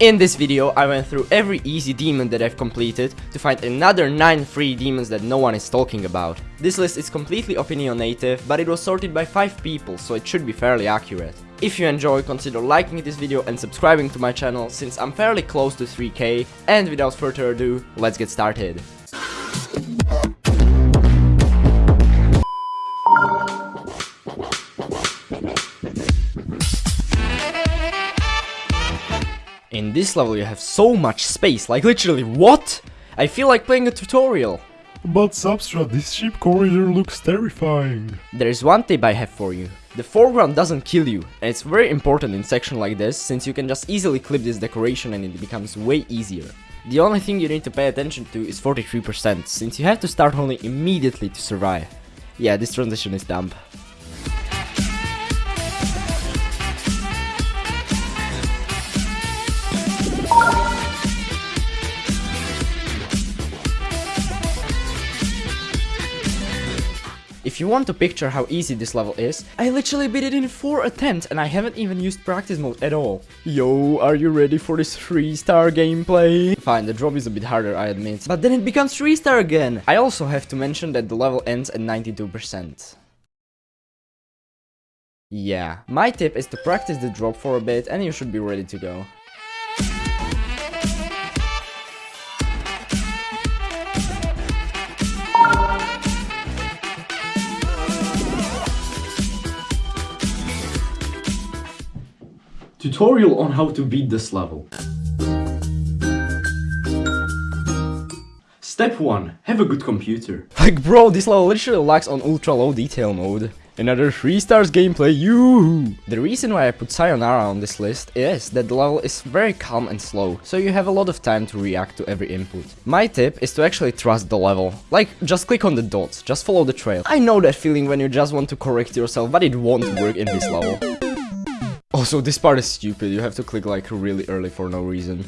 In this video, I went through every easy demon that I've completed to find another 9 free demons that no one is talking about. This list is completely opinionative, but it was sorted by 5 people, so it should be fairly accurate. If you enjoy, consider liking this video and subscribing to my channel since I'm fairly close to 3k, and without further ado, let's get started. In this level you have so much space, like literally what? I feel like playing a tutorial. But Substra, this ship corridor looks terrifying. There's one tip I have for you. The foreground doesn't kill you, and it's very important in section like this, since you can just easily clip this decoration and it becomes way easier. The only thing you need to pay attention to is 43%, since you have to start only immediately to survive. Yeah, this transition is dumb. If you want to picture how easy this level is, I literally beat it in 4 attempts and I haven't even used practice mode at all. Yo, are you ready for this 3 star gameplay? Fine, the drop is a bit harder I admit, but then it becomes 3 star again. I also have to mention that the level ends at 92%. Yeah, my tip is to practice the drop for a bit and you should be ready to go. Tutorial on how to beat this level. Step 1. Have a good computer. Like bro, this level literally lacks on ultra low detail mode. Another 3 stars gameplay, you. The reason why I put Sayonara on this list is that the level is very calm and slow, so you have a lot of time to react to every input. My tip is to actually trust the level. Like, just click on the dots, just follow the trail. I know that feeling when you just want to correct yourself, but it won't work in this level. Also, this part is stupid, you have to click like really early for no reason.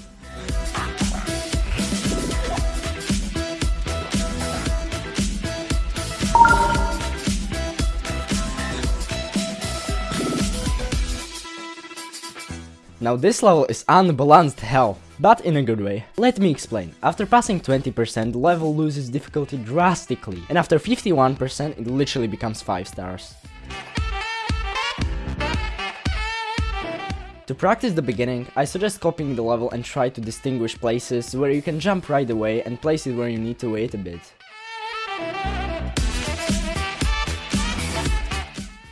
Now this level is unbalanced hell, but in a good way. Let me explain. After passing 20%, the level loses difficulty drastically, and after 51%, it literally becomes 5 stars. To practice the beginning, I suggest copying the level and try to distinguish places where you can jump right away and places where you need to wait a bit.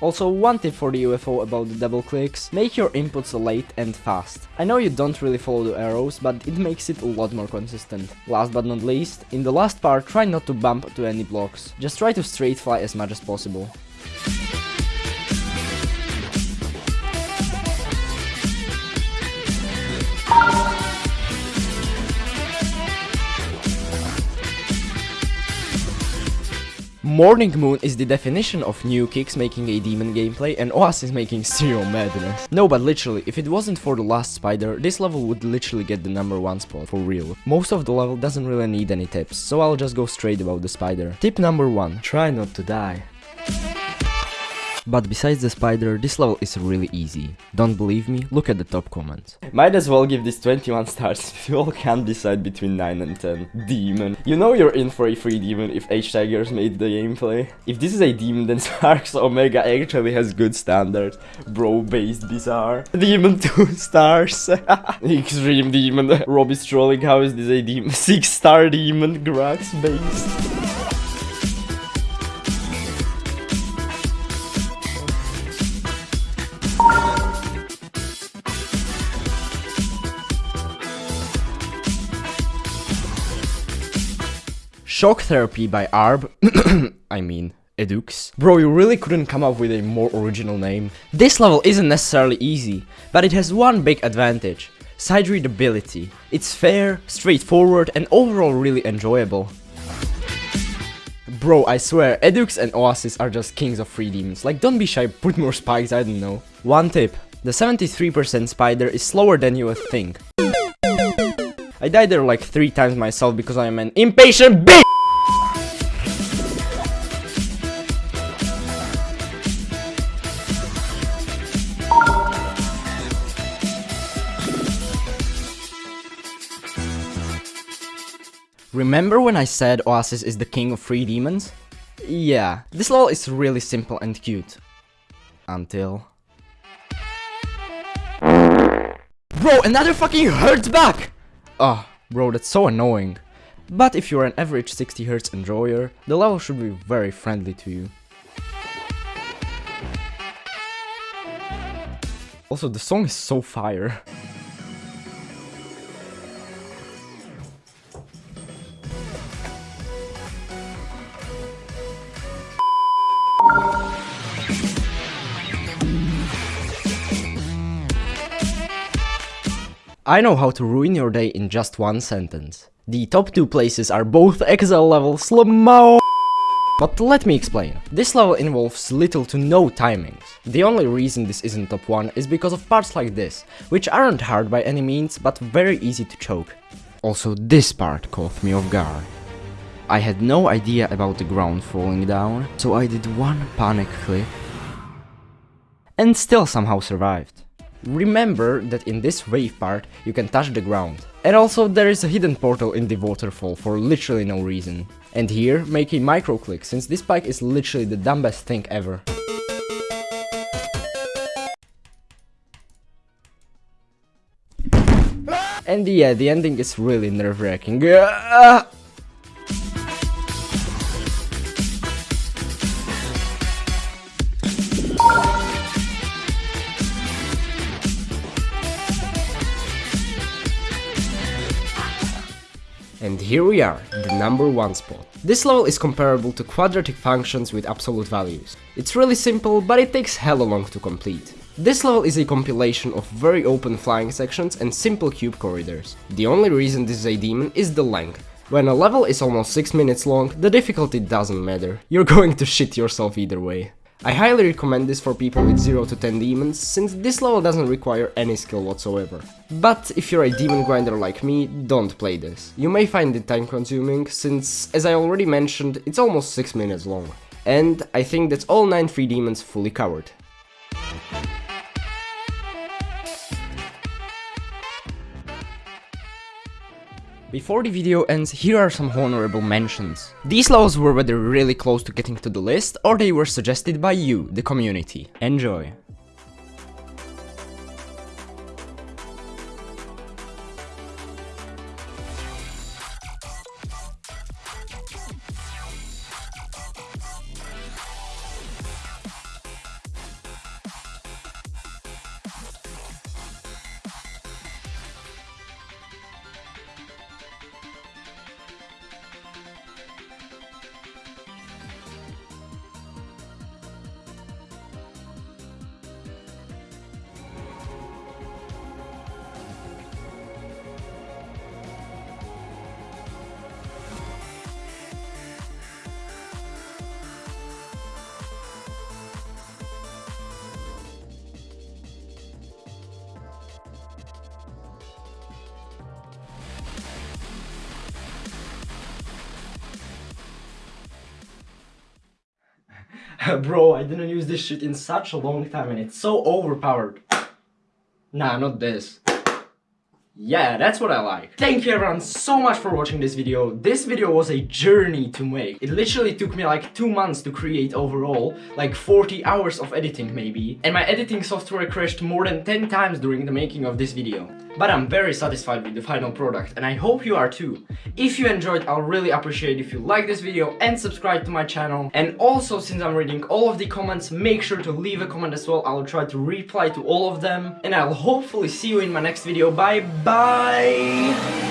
Also, one tip for the UFO about the double clicks, make your inputs late and fast. I know you don't really follow the arrows, but it makes it a lot more consistent. Last but not least, in the last part try not to bump to any blocks, just try to straight fly as much as possible. Morning Moon is the definition of new kicks making a demon gameplay and Oasis is making serial madness. No, but literally, if it wasn't for the last spider, this level would literally get the number one spot, for real. Most of the level doesn't really need any tips, so I'll just go straight about the spider. Tip number one, try not to die. But besides the spider, this level is really easy. Don't believe me? Look at the top comments. Might as well give this 21 stars if you all can't decide between 9 and 10. Demon. You know you're in for a free demon if H-Tigers made the gameplay. If this is a demon, then Sparks Omega actually has good standards. Bro-based bizarre. Demon 2 stars. Extreme demon. Rob is trolling, how is this a demon? 6 star demon, Grax based. Shock Therapy by Arb, I mean, Edux. Bro, you really couldn't come up with a more original name. This level isn't necessarily easy, but it has one big advantage. Side readability. It's fair, straightforward, and overall really enjoyable. Bro, I swear, Edux and Oasis are just kings of free demons. Like, don't be shy, put more spikes, I don't know. One tip. The 73% spider is slower than you would think. I died there like three times myself because I am an impatient bitch! Remember when I said Oasis is the king of free demons? Yeah, this level is really simple and cute. Until... Bro, another fucking Hertz back! Ah, oh, bro, that's so annoying. But if you're an average 60Hz enjoyer, the level should be very friendly to you. Also, the song is so fire. I know how to ruin your day in just one sentence. The top two places are both XL level Slamao. But let me explain. This level involves little to no timings. The only reason this isn't top 1 is because of parts like this, which aren't hard by any means, but very easy to choke. Also this part caught me off guard. I had no idea about the ground falling down, so I did one panic click and still somehow survived. Remember that in this wave part you can touch the ground. And also there is a hidden portal in the waterfall for literally no reason. And here make a micro click since this bike is literally the dumbest thing ever. And yeah, the ending is really nerve-wracking. Ah! And here we are, the number one spot. This level is comparable to quadratic functions with absolute values. It's really simple, but it takes hella long to complete. This level is a compilation of very open flying sections and simple cube corridors. The only reason this is a demon is the length. When a level is almost 6 minutes long, the difficulty doesn't matter. You're going to shit yourself either way. I highly recommend this for people with 0 to 10 demons, since this level doesn't require any skill whatsoever. But if you're a demon grinder like me, don't play this. You may find it time consuming, since, as I already mentioned, it's almost 6 minutes long. And I think that's all 9 free demons fully covered. Before the video ends, here are some honorable mentions. These levels were whether really close to getting to the list, or they were suggested by you, the community. Enjoy! Bro, I didn't use this shit in such a long time and it's so overpowered. Nah, not this. Yeah, that's what I like. Thank you everyone so much for watching this video. This video was a journey to make. It literally took me like two months to create overall, like 40 hours of editing maybe. And my editing software crashed more than 10 times during the making of this video. But I'm very satisfied with the final product and I hope you are too. If you enjoyed, I'll really appreciate if you like this video and subscribe to my channel. And also, since I'm reading all of the comments, make sure to leave a comment as well. I'll try to reply to all of them. And I'll hopefully see you in my next video. Bye bye!